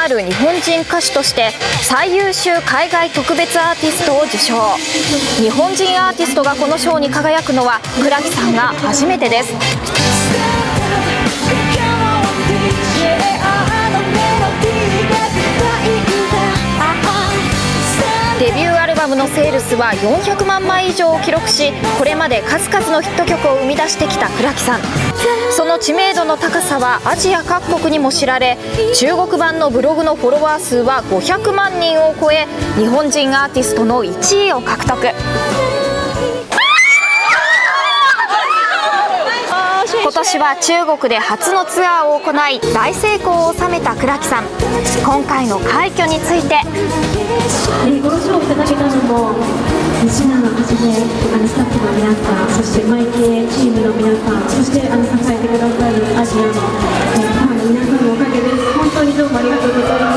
ある日本人歌手として最優秀海外特別アーティストを受賞。日本人アーティストがこの賞に輝くのは倉木さんが初めてです。バムのセールスは400万枚以上を記録しこれまで数々のヒット曲を生み出してきた倉木さん。その知名度の高さはアジア各国にも知られ中国版のブログのフォロワー数は500万人を超え日本人アーティストの1位を獲得。今年は中国で初のツアーを行い大成功を収めた倉木さん。今回の快挙について。西永はじめあのスタッフの皆さんそしてマイケチームの皆さんそしてあの支えてくださるアジアのえファンの皆さんのおかげです。本当にどうもありがとうございます。